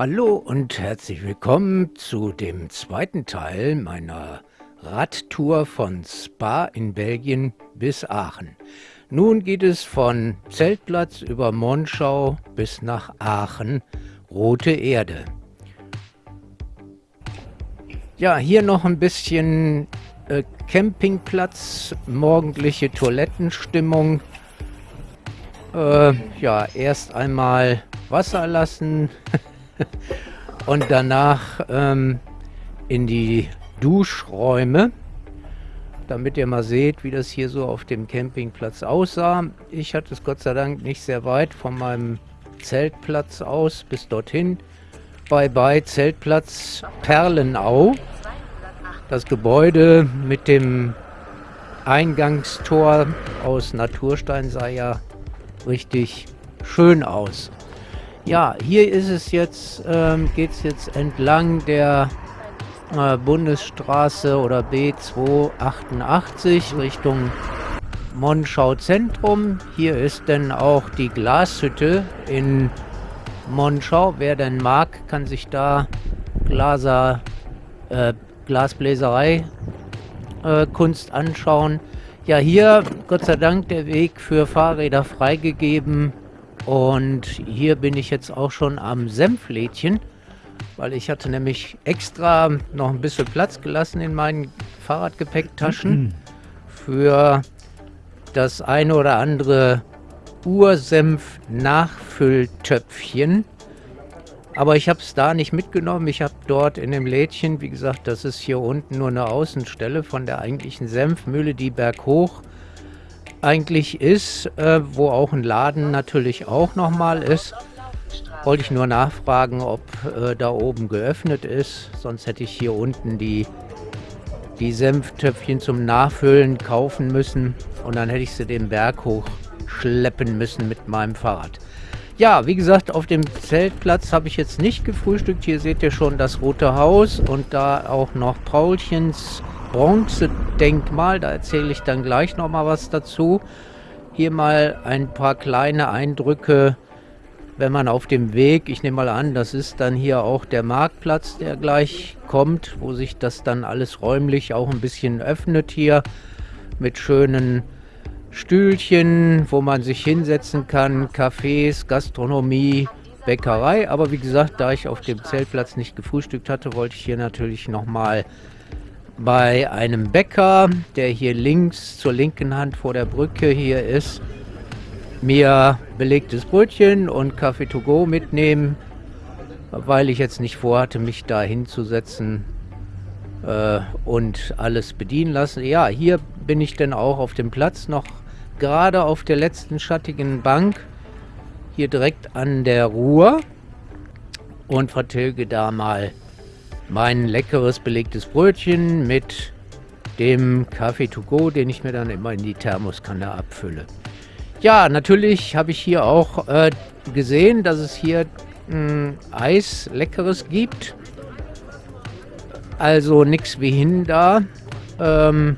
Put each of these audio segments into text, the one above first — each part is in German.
Hallo und herzlich willkommen zu dem zweiten Teil meiner Radtour von Spa in Belgien bis Aachen. Nun geht es von Zeltplatz über Monschau bis nach Aachen, Rote Erde. Ja, hier noch ein bisschen äh, Campingplatz, morgendliche Toilettenstimmung. Äh, ja, erst einmal Wasser lassen und danach ähm, in die Duschräume, damit ihr mal seht, wie das hier so auf dem Campingplatz aussah. Ich hatte es Gott sei Dank nicht sehr weit von meinem Zeltplatz aus bis dorthin. Bye bye Zeltplatz Perlenau. Das Gebäude mit dem Eingangstor aus Naturstein sah ja richtig schön aus. Ja, hier ist es jetzt, ähm, geht es jetzt entlang der äh, Bundesstraße oder B288 Richtung Monschau Zentrum. Hier ist dann auch die Glashütte in Monschau. Wer denn mag, kann sich da Glaser, äh, Glasbläserei äh, Kunst anschauen. Ja, hier Gott sei Dank der Weg für Fahrräder freigegeben. Und hier bin ich jetzt auch schon am Senflädchen, weil ich hatte nämlich extra noch ein bisschen Platz gelassen in meinen Fahrradgepäcktaschen für das eine oder andere Ursenf-Nachfülltöpfchen. Aber ich habe es da nicht mitgenommen. Ich habe dort in dem Lädchen, wie gesagt, das ist hier unten nur eine Außenstelle von der eigentlichen Senfmühle, die berghoch eigentlich ist, äh, wo auch ein Laden natürlich auch nochmal ist. Wollte ich nur nachfragen, ob äh, da oben geöffnet ist. Sonst hätte ich hier unten die, die Senftöpfchen zum Nachfüllen kaufen müssen. Und dann hätte ich sie den Berg hochschleppen müssen mit meinem Fahrrad. Ja, wie gesagt, auf dem Zeltplatz habe ich jetzt nicht gefrühstückt. Hier seht ihr schon das Rote Haus und da auch noch Paulchens Bronzedenkmal. Da erzähle ich dann gleich noch mal was dazu. Hier mal ein paar kleine Eindrücke, wenn man auf dem Weg, ich nehme mal an, das ist dann hier auch der Marktplatz, der gleich kommt, wo sich das dann alles räumlich auch ein bisschen öffnet hier mit schönen Stühlchen, wo man sich hinsetzen kann, Cafés, Gastronomie, Bäckerei. Aber wie gesagt, da ich auf dem Zeltplatz nicht gefrühstückt hatte, wollte ich hier natürlich nochmal bei einem Bäcker, der hier links zur linken Hand vor der Brücke hier ist, mir belegtes Brötchen und Kaffee to go mitnehmen, weil ich jetzt nicht vorhatte, mich da hinzusetzen äh, und alles bedienen lassen. Ja, hier bin ich dann auch auf dem Platz noch gerade auf der letzten schattigen Bank, hier direkt an der Ruhr und vertilge da mal mein leckeres belegtes Brötchen mit dem Kaffee to go, den ich mir dann immer in die Thermoskanne abfülle. Ja, natürlich habe ich hier auch äh, gesehen, dass es hier mh, hm, Eis leckeres gibt. Also nichts wie hin da. Ähm,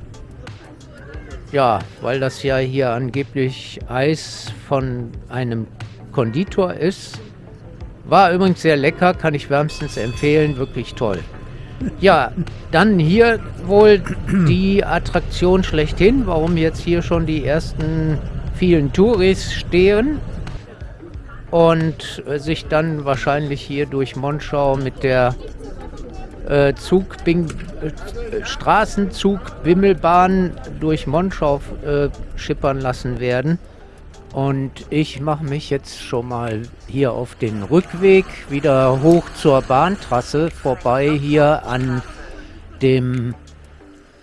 ja, weil das ja hier angeblich Eis von einem Konditor ist. War übrigens sehr lecker, kann ich wärmstens empfehlen, wirklich toll. Ja, dann hier wohl die Attraktion schlechthin, warum jetzt hier schon die ersten vielen Touris stehen und sich dann wahrscheinlich hier durch Monschau mit der äh, Zug, äh, Straßenzug, Bimmelbahn durch Monschau äh, schippern lassen werden. Und ich mache mich jetzt schon mal hier auf den Rückweg wieder hoch zur Bahntrasse vorbei hier an dem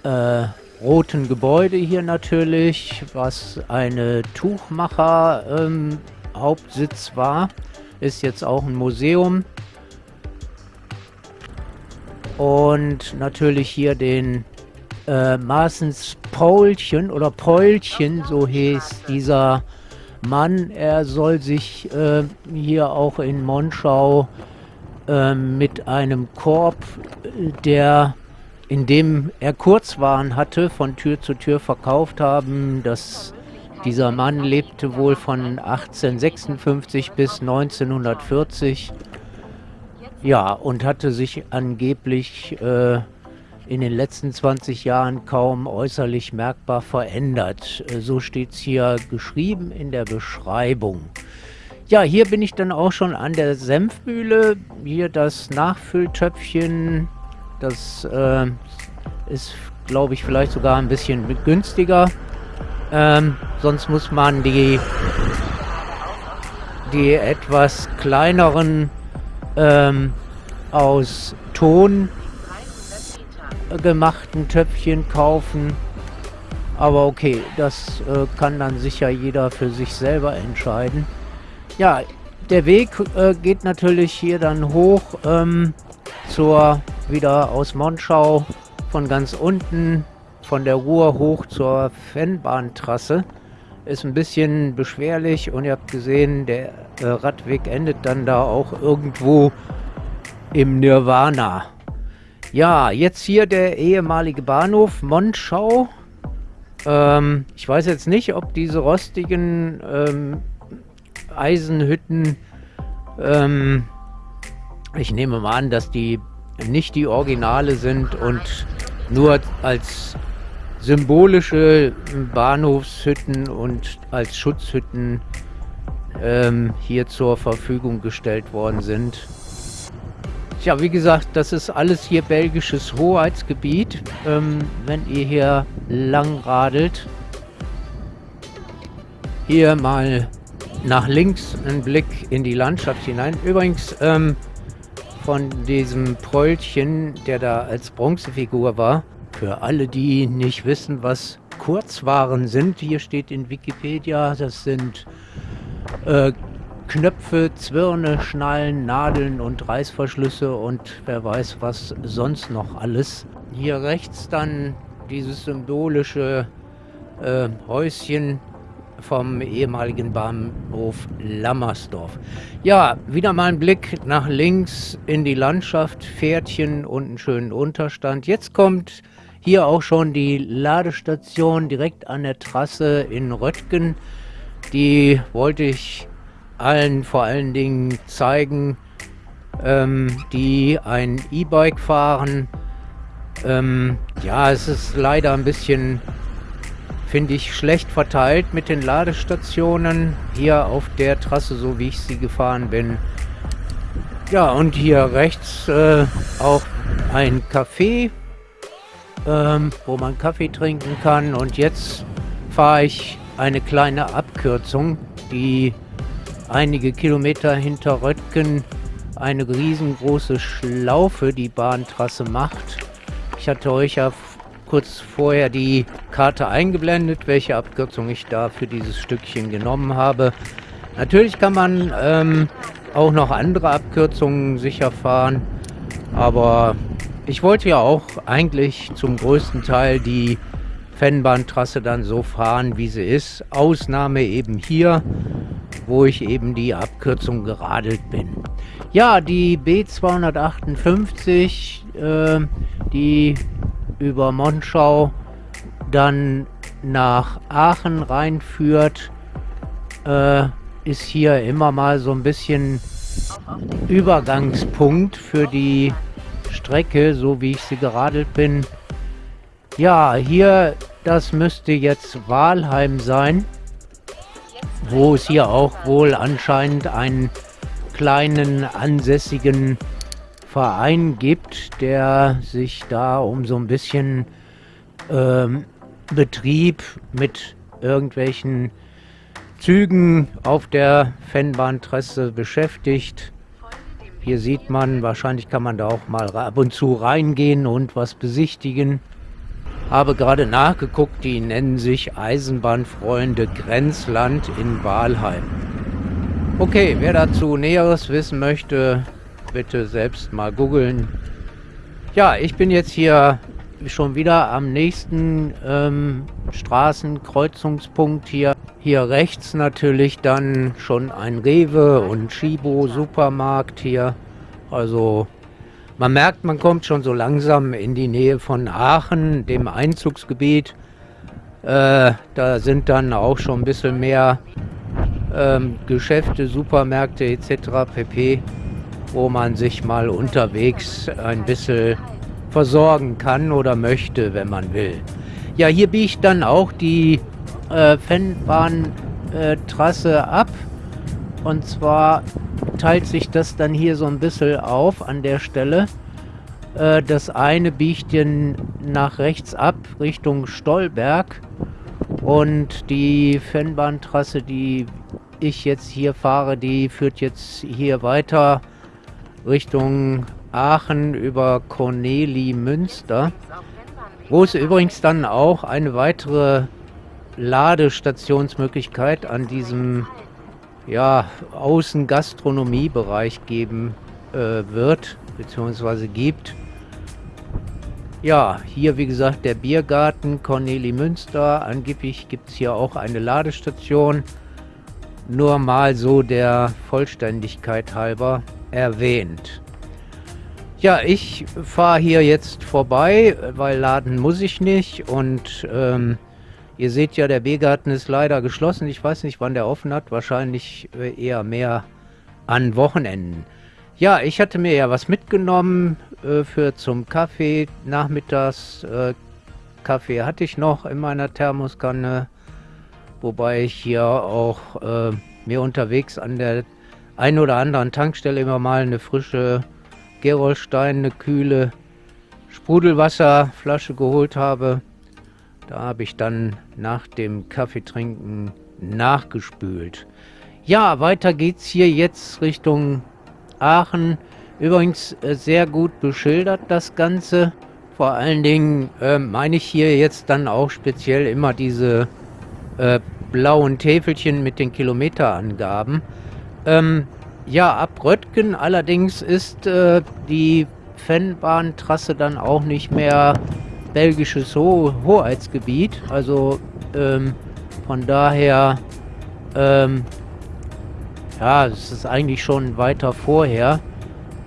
äh, roten Gebäude hier natürlich, was eine Tuchmacher ähm, Hauptsitz war. Ist jetzt auch ein Museum. Und natürlich hier den äh, Maßens Paulchen oder Paulchen, so hieß dieser Mann, er soll sich äh, hier auch in Monschau äh, mit einem Korb, der in dem er Kurzwaren hatte, von Tür zu Tür verkauft haben. Das, dieser Mann lebte wohl von 1856 bis 1940 Ja, und hatte sich angeblich äh, in den letzten 20 Jahren kaum äußerlich merkbar verändert. Äh, so steht es hier geschrieben in der Beschreibung. Ja, hier bin ich dann auch schon an der Senfmühle. Hier das Nachfülltöpfchen. Das äh, ist, glaube ich, vielleicht sogar ein bisschen günstiger. Ähm, sonst muss man die, die etwas kleineren ähm, aus Ton gemachten Töpfchen kaufen. Aber okay, das äh, kann dann sicher jeder für sich selber entscheiden. Ja, der Weg äh, geht natürlich hier dann hoch ähm, zur, wieder aus Monschau von ganz unten von der Ruhr hoch zur Fennbahntrasse. Ist ein bisschen beschwerlich und ihr habt gesehen, der äh, Radweg endet dann da auch irgendwo im Nirvana. Ja, jetzt hier der ehemalige Bahnhof Monschau. Ähm, ich weiß jetzt nicht, ob diese rostigen ähm, Eisenhütten. Ähm, ich nehme mal an, dass die nicht die Originale sind und nur als symbolische Bahnhofshütten und als Schutzhütten ähm, hier zur Verfügung gestellt worden sind. Tja, wie gesagt, das ist alles hier belgisches Hoheitsgebiet. Ähm, wenn ihr hier lang radelt, hier mal nach links einen Blick in die Landschaft hinein. Übrigens, ähm, von diesem Pröllchen, der da als Bronzefigur war, für alle, die nicht wissen, was Kurzwaren sind, hier steht in Wikipedia, das sind äh, Knöpfe, Zwirne, Schnallen, Nadeln und Reißverschlüsse und wer weiß was sonst noch alles. Hier rechts dann dieses symbolische äh, Häuschen vom ehemaligen Bahnhof Lammersdorf. Ja, wieder mal ein Blick nach links in die Landschaft, Pferdchen und einen schönen Unterstand. Jetzt kommt hier auch schon die Ladestation direkt an der Trasse in Röttgen. Die wollte ich allen vor allen Dingen zeigen, ähm, die ein E-Bike fahren. Ähm, ja, es ist leider ein bisschen finde ich schlecht verteilt mit den Ladestationen hier auf der Trasse, so wie ich sie gefahren bin. Ja, und hier rechts äh, auch ein Café, ähm, wo man Kaffee trinken kann. Und jetzt fahre ich eine kleine Abkürzung, die einige Kilometer hinter Röttgen eine riesengroße Schlaufe die Bahntrasse macht. Ich hatte euch ja kurz vorher die Karte eingeblendet, welche Abkürzung ich da für dieses Stückchen genommen habe. Natürlich kann man ähm, auch noch andere Abkürzungen sicher fahren, aber ich wollte ja auch eigentlich zum größten Teil die Fennbahntrasse dann so fahren, wie sie ist. Ausnahme eben hier, wo ich eben die Abkürzung geradelt bin. Ja, die B258, äh, die über Monschau dann nach Aachen reinführt, äh, ist hier immer mal so ein bisschen Übergangspunkt für die Strecke, so wie ich sie geradelt bin. Ja, hier, das müsste jetzt Walheim sein, wo es hier auch wohl anscheinend einen kleinen ansässigen Verein gibt, der sich da um so ein bisschen ähm, Betrieb mit irgendwelchen Zügen auf der Fennbahntrasse beschäftigt. Hier sieht man, wahrscheinlich kann man da auch mal ab und zu reingehen und was besichtigen. Habe gerade nachgeguckt, die nennen sich Eisenbahnfreunde Grenzland in Walheim. Okay, wer dazu Näheres wissen möchte, bitte selbst mal googeln. Ja, ich bin jetzt hier schon wieder am nächsten ähm, Straßenkreuzungspunkt hier. Hier rechts natürlich dann schon ein Rewe und Chibo Supermarkt hier. Also man merkt, man kommt schon so langsam in die Nähe von Aachen, dem Einzugsgebiet. Äh, da sind dann auch schon ein bisschen mehr ähm, Geschäfte, Supermärkte etc. pp. wo man sich mal unterwegs ein bisschen versorgen kann oder möchte, wenn man will. Ja, hier biegt dann auch die äh, Fennbahntrasse äh, ab. Und zwar teilt sich das dann hier so ein bisschen auf an der Stelle. Äh, das eine biegt dann nach rechts ab Richtung Stolberg. Und die Fennbahntrasse, die ich jetzt hier fahre, die führt jetzt hier weiter Richtung Aachen über Corneli Münster, wo es übrigens dann auch eine weitere Ladestationsmöglichkeit an diesem ja, Außengastronomiebereich geben äh, wird, beziehungsweise gibt. Ja, hier wie gesagt der Biergarten Corneli Münster. Angeblich gibt es hier auch eine Ladestation. Nur mal so der Vollständigkeit halber erwähnt. Ja, ich fahre hier jetzt vorbei, weil laden muss ich nicht. Und ähm, ihr seht ja, der Biergarten ist leider geschlossen. Ich weiß nicht, wann der offen hat. Wahrscheinlich äh, eher mehr an Wochenenden. Ja, ich hatte mir ja was mitgenommen äh, für zum Kaffee. Nachmittags äh, Kaffee hatte ich noch in meiner Thermoskanne. Wobei ich hier auch äh, mir unterwegs an der einen oder anderen Tankstelle immer mal eine frische Gerolstein, eine kühle Sprudelwasserflasche geholt habe. Da habe ich dann nach dem Kaffeetrinken nachgespült. Ja, weiter geht's hier jetzt Richtung Aachen. Übrigens äh, sehr gut beschildert das Ganze. Vor allen Dingen äh, meine ich hier jetzt dann auch speziell immer diese äh, blauen Täfelchen mit den Kilometerangaben. Ähm, ja, ab Röttgen allerdings ist äh, die Fennbahntrasse dann auch nicht mehr belgisches Ho Hoheitsgebiet. Also ähm, von daher, ähm, ja, es ist eigentlich schon weiter vorher.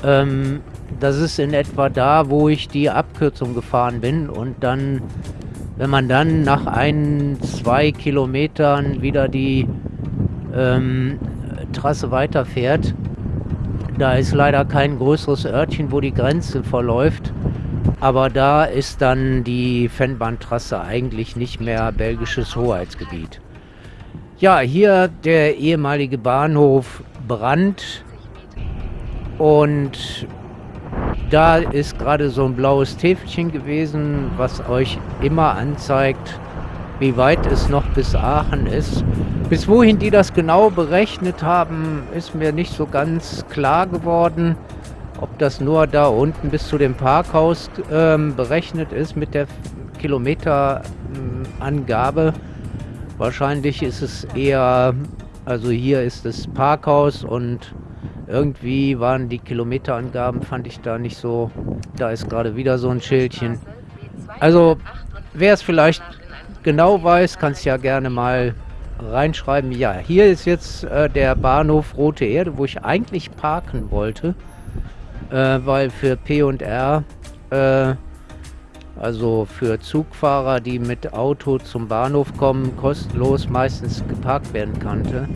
Ähm, das ist in etwa da, wo ich die Abkürzung gefahren bin und dann wenn man dann nach ein, zwei Kilometern wieder die ähm, Trasse weiterfährt, da ist leider kein größeres Örtchen, wo die Grenze verläuft. Aber da ist dann die Fennbahntrasse eigentlich nicht mehr belgisches Hoheitsgebiet. Ja, hier der ehemalige Bahnhof Brand. Und da ist gerade so ein blaues Täfelchen gewesen, was euch immer anzeigt, wie weit es noch bis Aachen ist. Bis wohin die das genau berechnet haben, ist mir nicht so ganz klar geworden. Ob das nur da unten bis zu dem Parkhaus ähm, berechnet ist mit der Kilometerangabe. Wahrscheinlich ist es eher, also hier ist das Parkhaus und irgendwie waren die Kilometerangaben, fand ich da nicht so. Da ist gerade wieder so ein Schildchen. Also, wer es vielleicht genau weiß, kann es ja gerne mal reinschreiben. Ja, hier ist jetzt äh, der Bahnhof Rote Erde, wo ich eigentlich parken wollte. Äh, weil für P und R, äh, also für Zugfahrer, die mit Auto zum Bahnhof kommen, kostenlos meistens geparkt werden konnte.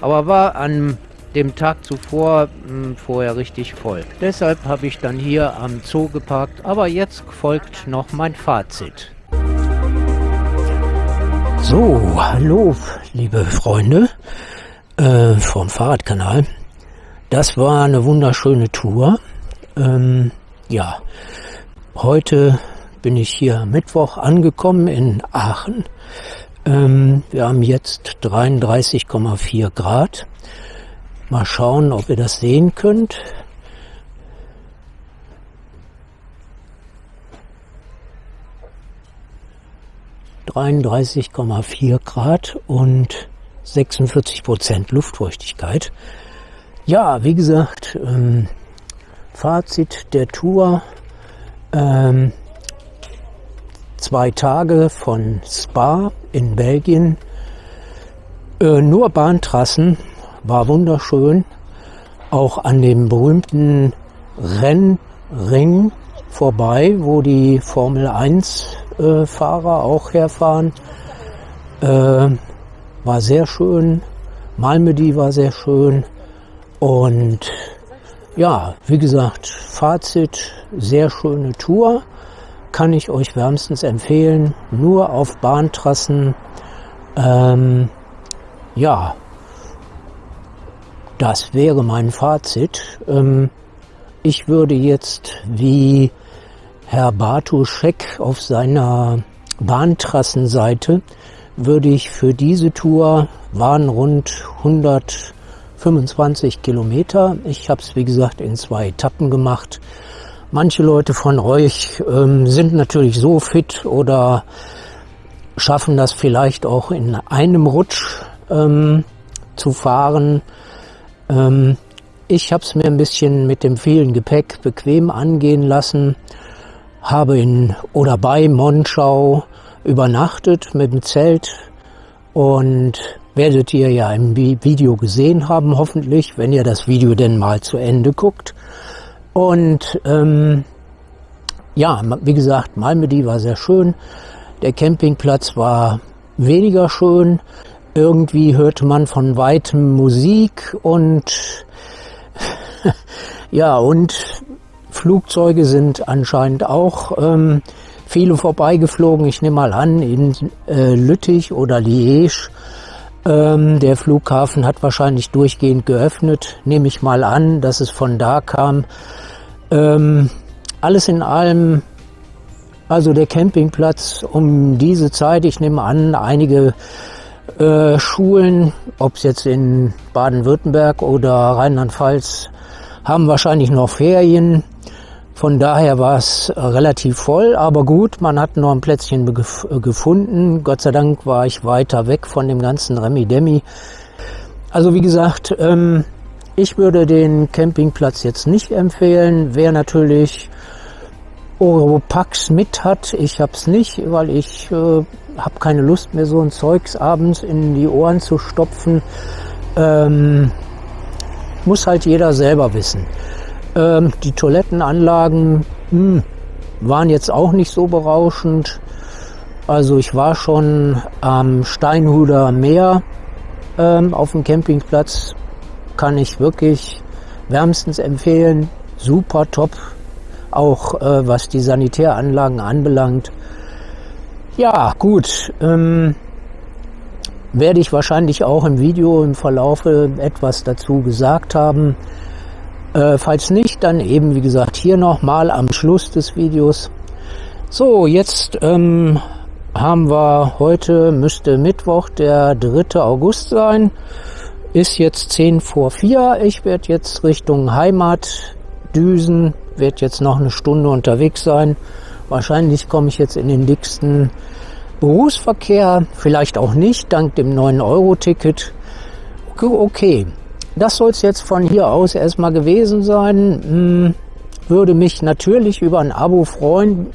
Aber war an dem Tag zuvor mh, hm, vorher richtig voll. Deshalb habe ich dann hier am Zoo geparkt, aber jetzt folgt noch mein Fazit. So, hallo, liebe Freunde äh, vom Fahrradkanal. Das war eine wunderschöne Tour. Ähm, ja, heute bin ich hier Mittwoch angekommen in Aachen. Ähm, wir haben jetzt 33,4 Grad. Mal schauen, ob ihr das sehen könnt. ...33,4 Grad und 46 Prozent Luftfeuchtigkeit. Ja, wie gesagt, ähm, Fazit der Tour. Ähm, zwei Tage von Spa in Belgien. Äh, nur Bahntrassen, war wunderschön. Auch an dem berühmten Rennring vorbei, wo die Formel 1 äh, Fahrer auch herfahren. Äh, war sehr schön. Malmedy war sehr schön. Und ja, wie gesagt, Fazit, sehr schöne Tour. Kann ich euch wärmstens empfehlen. Nur auf Bahntrassen. Ähm, ja, das wäre mein Fazit. Ähm, ich würde jetzt wie Herr Bartuschek auf seiner Bahntrassenseite würde ich für diese Tour waren rund 125 Kilometer. Ich habe es wie gesagt in zwei Etappen gemacht. Manche Leute von euch ähm, sind natürlich so fit oder schaffen das vielleicht auch in einem Rutsch ähm, zu fahren. Ähm, ich habe es mir ein bisschen mit dem vielen Gepäck bequem angehen lassen, habe in oder bei Monschau übernachtet mit dem Zelt und werdet ihr ja im Video gesehen haben, hoffentlich, wenn ihr das Video denn mal zu Ende guckt. Und ähm, ja, wie gesagt, Malmedy war sehr schön. Der Campingplatz war weniger schön. Irgendwie hörte man von weitem Musik und ja, und Flugzeuge sind anscheinend auch ähm, viele vorbeigeflogen. Ich nehme mal an, in äh, Lüttich oder Liège. Ähm, der Flughafen hat wahrscheinlich durchgehend geöffnet. Nehme ich mal an, dass es von da kam. Ähm, alles in allem, also der Campingplatz um diese Zeit, ich nehme an, einige äh, Schulen, ob es jetzt in Baden-Württemberg oder Rheinland-Pfalz, haben wahrscheinlich noch Ferien. Von daher war es relativ voll, aber gut, man hat noch ein Plätzchen gefunden. Gott sei Dank war ich weiter weg von dem ganzen Remi-Demi. Also wie gesagt, ähm, ich würde den Campingplatz jetzt nicht empfehlen. Wer natürlich Oropax mit hat, ich habe es nicht, weil ich äh, habe keine Lust mehr, so ein Zeugs abends in die Ohren zu stopfen. Ähm, muss halt jeder selber wissen. Ähm, die Toilettenanlagen mh, hm, waren jetzt auch nicht so berauschend. Also ich war schon am Steinhuder Meer ähm, auf dem Campingplatz. Kann ich wirklich wärmstens empfehlen. Super top. Auch äh, was die Sanitäranlagen anbelangt. Ja, gut. Ähm, werde ich wahrscheinlich auch im Video im Verlaufe etwas dazu gesagt haben. Äh, falls nicht, dann eben wie gesagt hier nochmal am Schluss des Videos. So, jetzt ähm, haben wir heute, müsste Mittwoch, der 3. August sein. Ist jetzt 10 vor 4. Ich werde jetzt Richtung Heimat düsen, werde jetzt noch eine Stunde unterwegs sein. Wahrscheinlich komme ich jetzt in den dicksten Berufsverkehr, vielleicht auch nicht, dank dem 9-Euro-Ticket. Okay, das soll es jetzt von hier aus erstmal gewesen sein. Hm, würde mich natürlich über ein Abo freuen.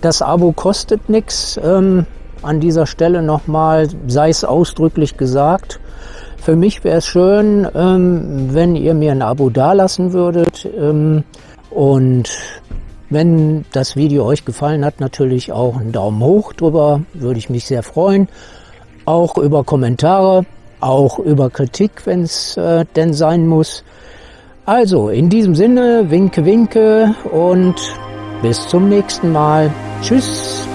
Das Abo kostet nichts. Ähm, an dieser Stelle nochmal, sei es ausdrücklich gesagt. Für mich wäre es schön, ähm, wenn ihr mir ein Abo dalassen würdet. Ähm, und wenn das Video euch gefallen hat, natürlich auch einen Daumen hoch drüber, würde ich mich sehr freuen. Auch über Kommentare, auch über Kritik, wenn es äh, denn sein muss. Also, in diesem Sinne, winke, winke und bis zum nächsten Mal. Tschüss.